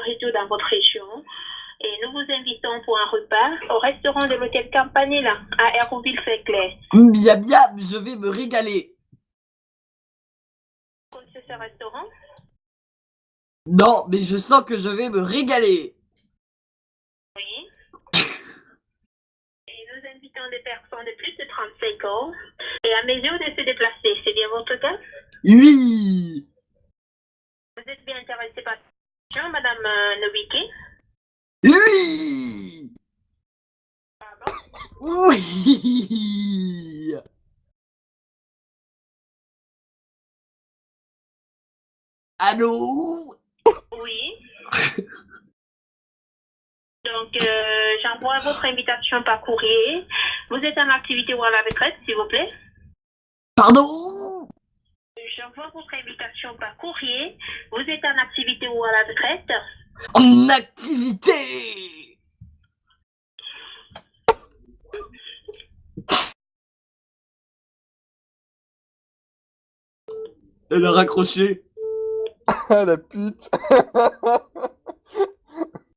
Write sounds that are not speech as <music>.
retour dans votre région et nous vous invitons pour un repas au restaurant de l'hôtel Campanella à Hérouville-Saint-Clair. Bien, bien, je vais me régaler. Ce restaurant? Non, mais je sens que je vais me régaler. Oui. <laughs> Et nous invitons des personnes de plus de 35 ans et à mesure de se déplacer. C'est bien votre cas? Oui. Vous êtes bien intéressé par Oui. Pardon Oui. Allô? Oui. Donc, euh, j'envoie votre invitation par courrier. Vous êtes en activité ou à la retraite, s'il vous plaît? Pardon? J'envoie votre invitation par courrier. Vous êtes en activité ou à la retraite? En activité Elle a raccroché. Ah <laughs> la pute <laughs>